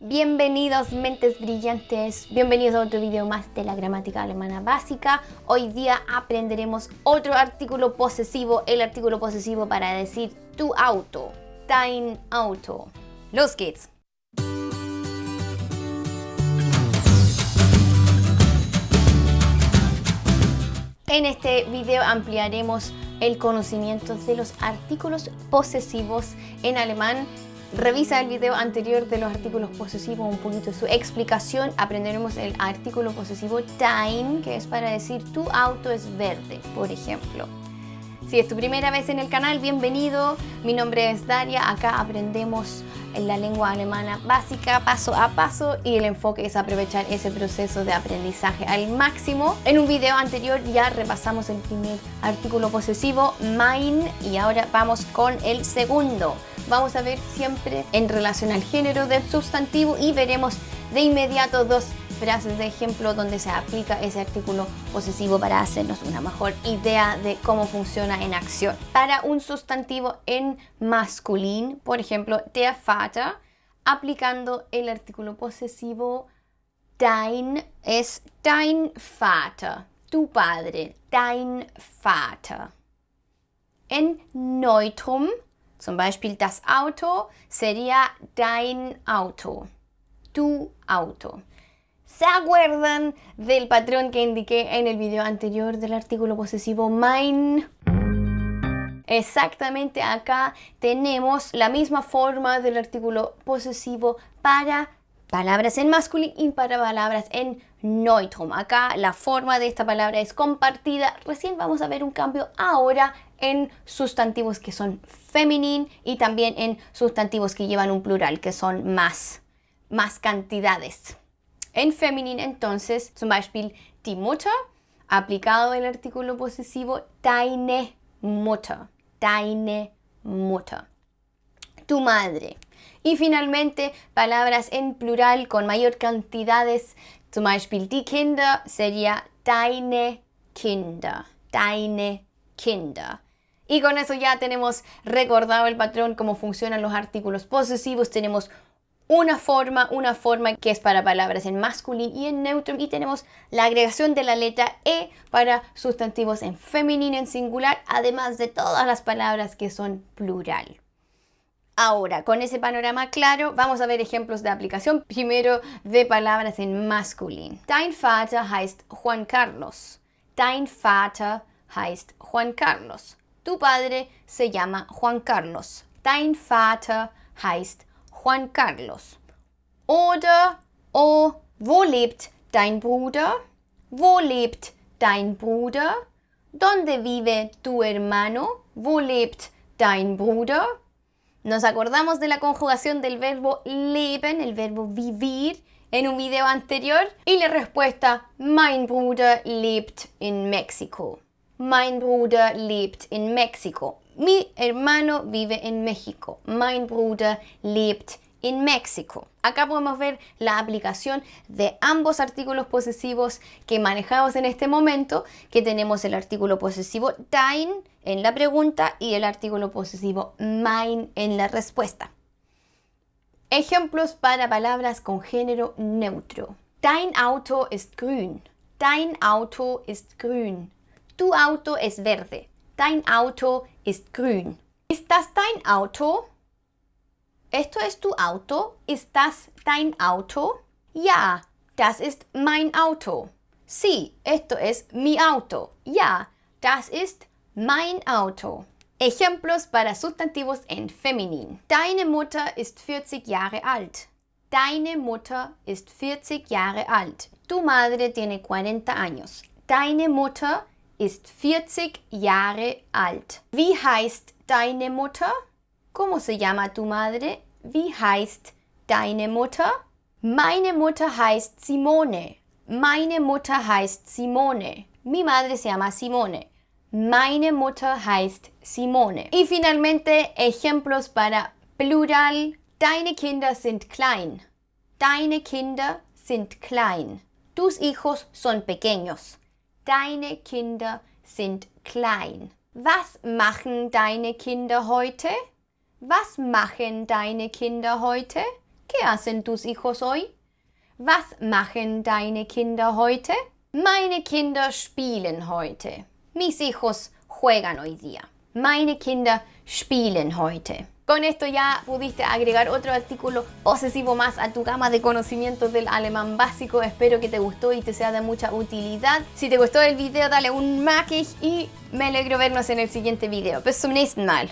Bienvenidos mentes brillantes, bienvenidos a otro video más de la gramática alemana básica. Hoy día aprenderemos otro artículo posesivo, el artículo posesivo para decir tu auto, dein Auto. Los geht's! En este video ampliaremos el conocimiento de los artículos posesivos en alemán Revisa el video anterior de los artículos posesivos, un poquito su explicación. Aprenderemos el artículo posesivo dein, que es para decir tu auto es verde, por ejemplo. Si es tu primera vez en el canal, bienvenido. Mi nombre es Daria. Acá aprendemos la lengua alemana básica paso a paso y el enfoque es aprovechar ese proceso de aprendizaje al máximo. En un video anterior ya repasamos el primer artículo posesivo, mein, y ahora vamos con el segundo vamos a ver siempre en relación al género del sustantivo y veremos de inmediato dos frases de ejemplo donde se aplica ese artículo posesivo para hacernos una mejor idea de cómo funciona en acción. Para un sustantivo en masculín, por ejemplo, der Vater, aplicando el artículo posesivo dein es dein Vater, tu padre, dein Vater. En neutrum zum Beispiel das Auto sería dein Auto, tu auto. ¿Se acuerdan del patrón que indiqué en el video anterior del artículo posesivo mein? Exactamente acá tenemos la misma forma del artículo posesivo para palabras en masculino y para palabras en neutrum. Acá la forma de esta palabra es compartida. Recién vamos a ver un cambio ahora en sustantivos que son femenino y también en sustantivos que llevan un plural, que son más, más cantidades. En femenino entonces, zum Beispiel die Mutter, aplicado el artículo posesivo deine Mutter, deine Mutter, tu madre. Y finalmente, palabras en plural con mayor cantidades, zum Beispiel die Kinder sería deine Kinder, deine Kinder. Y con eso ya tenemos recordado el patrón, cómo funcionan los artículos posesivos. Tenemos una forma, una forma que es para palabras en masculino y en neutro y tenemos la agregación de la letra E para sustantivos en femenino en singular, además de todas las palabras que son plural. Ahora, con ese panorama claro, vamos a ver ejemplos de aplicación. Primero, de palabras en masculino. Dein Vater heißt Juan Carlos. Dein Vater heißt Juan Carlos. Tu padre se llama Juan Carlos. Dein Vater heißt Juan Carlos. Oder, oh, wo lebt dein Bruder? Wo lebt dein Bruder? ¿Dónde vive tu hermano? Wo lebt dein Bruder? Nos acordamos de la conjugación del verbo leben, el verbo vivir, en un video anterior. Y la respuesta, mein Bruder lebt in México. Mein Bruder lebt in México. Mi hermano vive en México. Mein Bruder lebt in México. Acá podemos ver la aplicación de ambos artículos posesivos que manejamos en este momento, que tenemos el artículo posesivo dein en la pregunta y el artículo posesivo mein en la respuesta. Ejemplos para palabras con género neutro. Dein Auto ist grün. Dein Auto ist grün. Tu auto es verde. Dein Auto ist grün. Ist das dein Auto? ¿Esto es tu auto? ¿Ist das dein Auto? Ja, das ist mein Auto. Sí, esto es mi auto. Ja, das ist mein Auto. Ejemplos para sustantivos en feminin. Deine Mutter ist 40 Jahre alt. Deine Mutter ist 40 Jahre alt. Tu madre tiene 40 años. Deine Mutter ist 40 Jahre alt. Wie heißt deine Mutter? ¿Cómo se llama tu madre? Wie heißt deine Mutter? Meine Mutter heißt Simone. Meine Mutter heißt Simone. Mi madre se llama Simone. Meine Mutter heißt Simone. Y finalmente ejemplos para plural. Deine Kinder sind klein. Deine Kinder sind klein. Tus hijos son pequeños. Deine Kinder sind klein. Was machen deine Kinder heute? Was machen deine Kinder heute? ¿Qué hacen tus hijos hoy? Was machen deine Kinder heute? Meine Kinder spielen heute. Mis hijos juegan hoy día. Meine Kinder spielen heute. Con esto ya pudiste agregar otro artículo posesivo más a tu gama de conocimientos del alemán básico. Espero que te gustó y te sea de mucha utilidad. Si te gustó el video, dale un maquis y me alegro vernos en el siguiente video. Bis zum nächsten Mal.